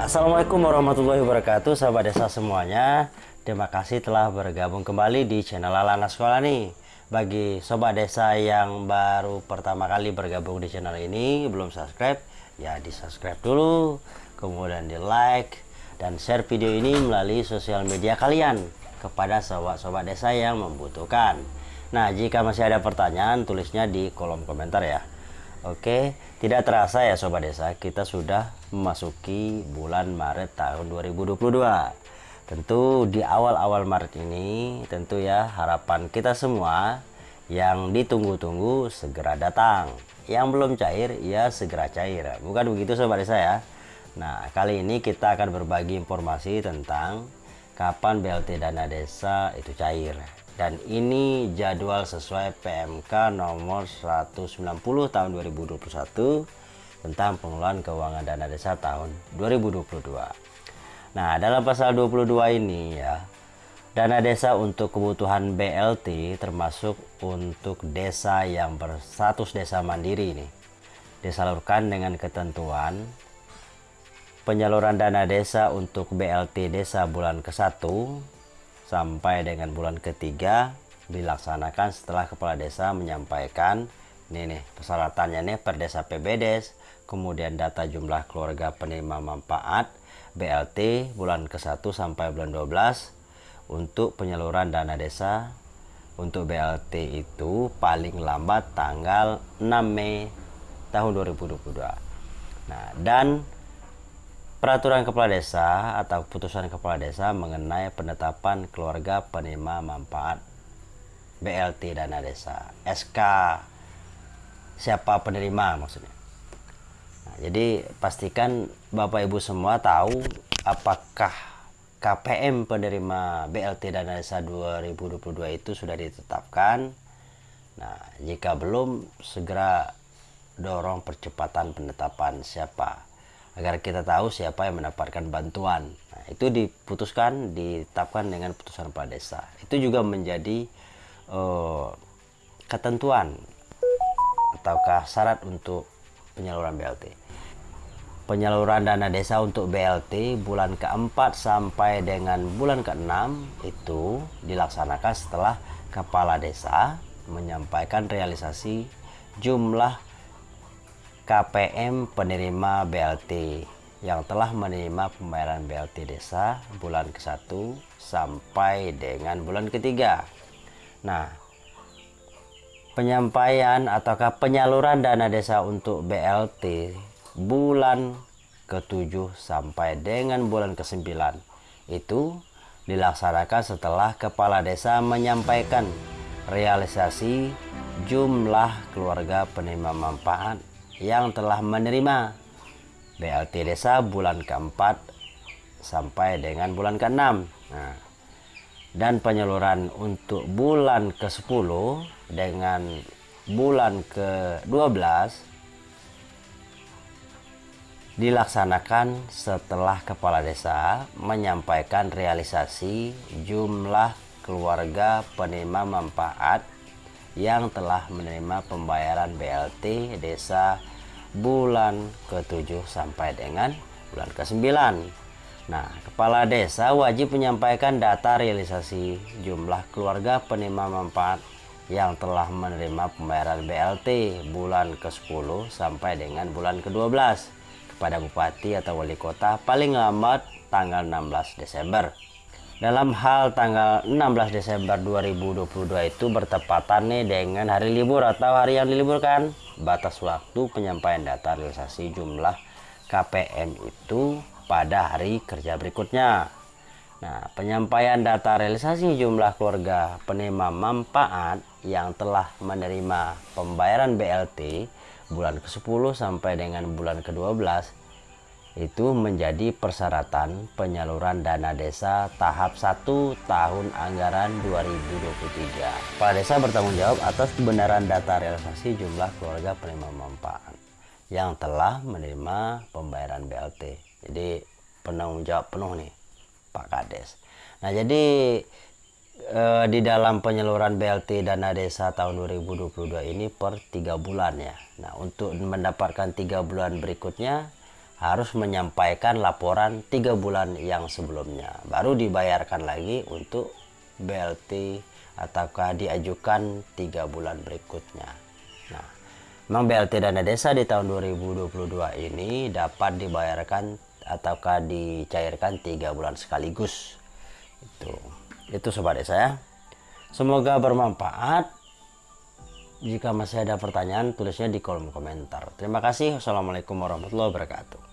Assalamualaikum warahmatullahi wabarakatuh sahabat desa semuanya. Terima kasih telah bergabung kembali di channel Alana Sekolah nih. Bagi sobat desa yang baru pertama kali bergabung di channel ini Belum subscribe ya di subscribe dulu Kemudian di like dan share video ini melalui sosial media kalian Kepada sobat-sobat desa yang membutuhkan. Nah jika masih ada pertanyaan tulisnya di kolom komentar ya. Oke, tidak terasa ya Sobat Desa, kita sudah memasuki bulan Maret tahun 2022. Tentu di awal-awal Maret ini, tentu ya harapan kita semua yang ditunggu-tunggu segera datang. Yang belum cair, ya segera cair. Bukan begitu Sobat Desa ya? Nah, kali ini kita akan berbagi informasi tentang kapan BLT Dana Desa itu cair dan ini jadwal sesuai PMK nomor 190 tahun 2021 tentang pengelolaan keuangan dana desa tahun 2022. Nah, dalam pasal 22 ini ya, dana desa untuk kebutuhan BLT termasuk untuk desa yang berstatus desa mandiri ini disalurkan dengan ketentuan penyaluran dana desa untuk BLT desa bulan ke-1 sampai dengan bulan ketiga dilaksanakan setelah kepala desa menyampaikan ini nih persyaratannya nih per desa PBDes kemudian data jumlah keluarga penerima manfaat BLT bulan ke-1 sampai bulan 12 untuk penyaluran dana desa. Untuk BLT itu paling lambat tanggal 6 Mei tahun 2022 nah dan Peraturan Kepala Desa atau Putusan Kepala Desa mengenai penetapan keluarga penerima manfaat BLT Dana Desa SK siapa penerima maksudnya nah, jadi pastikan Bapak Ibu semua tahu apakah KPM penerima BLT Dana Desa 2022 itu sudah ditetapkan nah jika belum segera dorong percepatan penetapan siapa agar kita tahu siapa yang mendapatkan bantuan. Nah, itu diputuskan, ditetapkan dengan putusan kepala desa. Itu juga menjadi uh, ketentuan ataukah syarat untuk penyaluran BLT. Penyaluran dana desa untuk BLT bulan keempat sampai dengan bulan keenam itu dilaksanakan setelah kepala desa menyampaikan realisasi jumlah KPM penerima BLT yang telah menerima pembayaran BLT desa bulan ke-1 sampai dengan bulan ketiga. Nah, penyampaian ataukah penyaluran dana desa untuk BLT bulan ke-7 sampai dengan bulan ke-9 itu dilaksanakan setelah kepala desa menyampaikan realisasi jumlah keluarga penerima manfaat yang telah menerima BLT desa bulan keempat sampai dengan bulan ke-6 nah, dan penyaluran untuk bulan ke-10 dengan bulan ke-12 dilaksanakan setelah kepala desa menyampaikan realisasi jumlah keluarga penerima manfaat yang telah menerima pembayaran BLT desa bulan ke-7 sampai dengan bulan ke-9. Nah, kepala desa wajib menyampaikan data realisasi jumlah keluarga penerima manfaat yang telah menerima pembayaran BLT bulan ke-10 sampai dengan bulan ke-12 kepada bupati atau wali kota paling lambat tanggal 16 Desember. Dalam hal tanggal 16 Desember 2022 itu bertepatan nih dengan hari libur atau hari yang diliburkan. Batas waktu penyampaian data realisasi jumlah KPM itu pada hari kerja berikutnya. Nah, penyampaian data realisasi jumlah keluarga penerima manfaat yang telah menerima pembayaran BLT bulan ke-10 sampai dengan bulan ke-12 itu menjadi persyaratan penyaluran dana desa tahap 1 tahun anggaran 2023. Kepala desa bertanggung jawab atas kebenaran data realisasi jumlah keluarga penerima manfaat yang telah menerima pembayaran BLT. Jadi penanggung jawab penuh nih Pak Kades. Nah jadi eh, di dalam penyaluran BLT dana desa tahun 2022 ini per tiga bulan ya. Nah untuk mendapatkan tiga bulan berikutnya harus menyampaikan laporan tiga bulan yang sebelumnya baru dibayarkan lagi untuk BLT ataukah diajukan tiga bulan berikutnya nah memang BLT dana desa di tahun 2022 ini dapat dibayarkan ataukah dicairkan tiga bulan sekaligus. Itu. Itu sobat desa ya. Semoga bermanfaat. Jika masih ada pertanyaan tulisnya di kolom komentar. Terima kasih. Wassalamualaikum warahmatullahi wabarakatuh